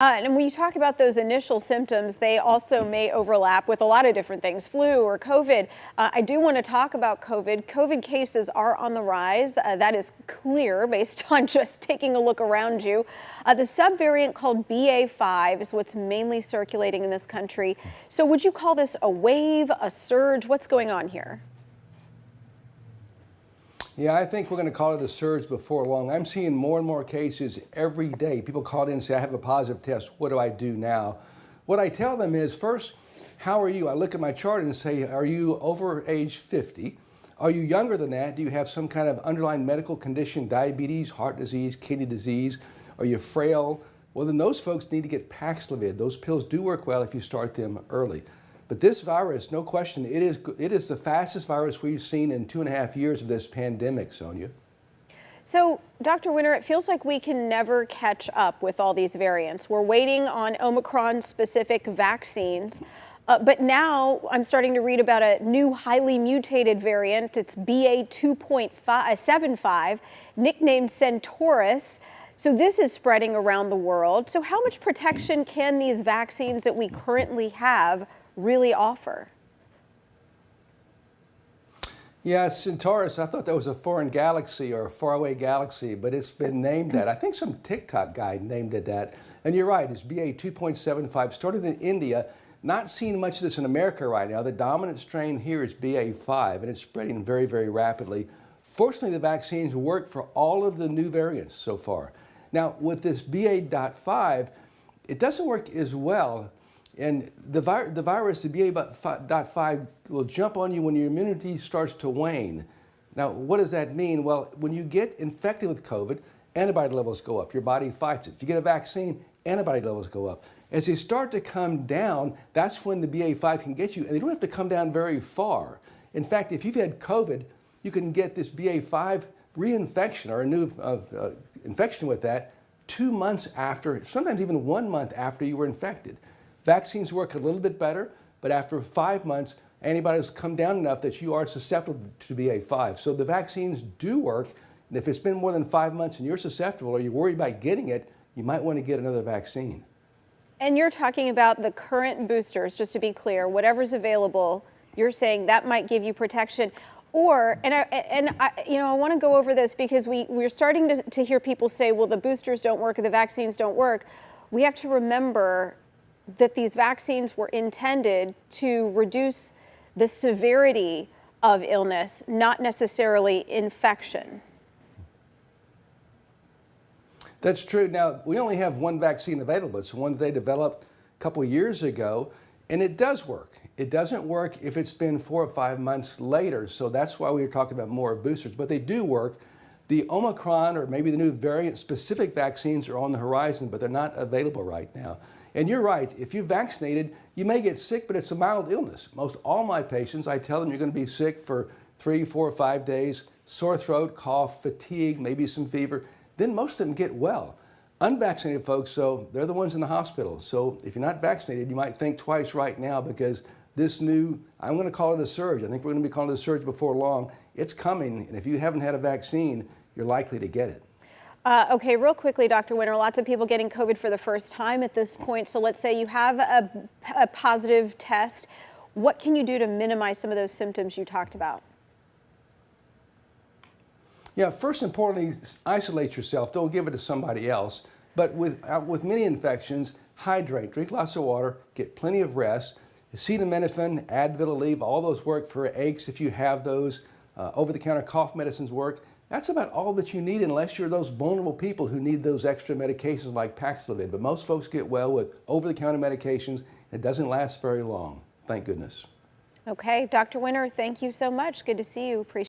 Uh, and when you talk about those initial symptoms, they also may overlap with a lot of different things, flu or COVID. Uh, I do want to talk about COVID. COVID cases are on the rise. Uh, that is clear based on just taking a look around you. Uh, the subvariant called BA5 is what's mainly circulating in this country. So would you call this a wave, a surge? What's going on here? Yeah, I think we're going to call it a surge before long. I'm seeing more and more cases every day. People call in and say, I have a positive test. What do I do now? What I tell them is first, how are you? I look at my chart and say, are you over age 50? Are you younger than that? Do you have some kind of underlying medical condition, diabetes, heart disease, kidney disease? Are you frail? Well, then those folks need to get Paxlovid. Those pills do work well if you start them early. But this virus, no question, it is, it is the fastest virus we've seen in two and a half years of this pandemic, Sonia. So, Dr. Winter, it feels like we can never catch up with all these variants. We're waiting on Omicron specific vaccines. Uh, but now I'm starting to read about a new highly mutated variant. It's BA 2.75, nicknamed Centaurus. So this is spreading around the world. So how much protection can these vaccines that we currently have really offer? Yeah, Centaurus, I thought that was a foreign galaxy or a faraway galaxy, but it's been named that. I think some TikTok guy named it that. And you're right, it's BA 2.75, started in India. Not seeing much of this in America right now. The dominant strain here is BA5, and it's spreading very, very rapidly. Fortunately, the vaccines work for all of the new variants so far. Now, with this BA.5, it doesn't work as well and the, vi the virus, the BA.5, will jump on you when your immunity starts to wane. Now, what does that mean? Well, when you get infected with COVID, antibody levels go up. Your body fights it. If you get a vaccine, antibody levels go up. As they start to come down, that's when the BA5 can get you, and they don't have to come down very far. In fact, if you've had COVID, you can get this BA5 reinfection or a new uh, uh, infection with that two months after, sometimes even one month after you were infected. Vaccines work a little bit better, but after five months, antibodies come down enough that you are susceptible to BA5. So the vaccines do work, and if it's been more than five months and you're susceptible or you're worried about getting it, you might want to get another vaccine. And you're talking about the current boosters, just to be clear, whatever's available, you're saying that might give you protection. Or, and I, and I, you know, I want to go over this because we, we're starting to, to hear people say, well, the boosters don't work the vaccines don't work. We have to remember that these vaccines were intended to reduce the severity of illness, not necessarily infection. That's true. Now, we only have one vaccine available. It's one they developed a couple years ago, and it does work. It doesn't work if it's been four or five months later, so that's why we are talking about more boosters, but they do work. The Omicron or maybe the new variant specific vaccines are on the horizon, but they're not available right now. And you're right, if you're vaccinated, you may get sick, but it's a mild illness. Most all my patients, I tell them you're going to be sick for three, four, five days, sore throat, cough, fatigue, maybe some fever. Then most of them get well. Unvaccinated folks, so they're the ones in the hospital. So if you're not vaccinated, you might think twice right now because this new, I'm going to call it a surge. I think we're going to be calling it a surge before long. It's coming, and if you haven't had a vaccine, you're likely to get it. Uh, okay, real quickly, Dr. Winter, lots of people getting COVID for the first time at this point. So let's say you have a, a positive test. What can you do to minimize some of those symptoms you talked about? Yeah, first importantly, isolate yourself. Don't give it to somebody else. But with, uh, with many infections, hydrate, drink lots of water, get plenty of rest. Acetaminophen, Advil, Aleve, all those work for aches if you have those. Uh, over-the-counter cough medicines work. That's about all that you need unless you're those vulnerable people who need those extra medications like Paxlovid. But most folks get well with over-the-counter medications. It doesn't last very long, thank goodness. Okay, Dr. Winter, thank you so much. Good to see you. Appreciate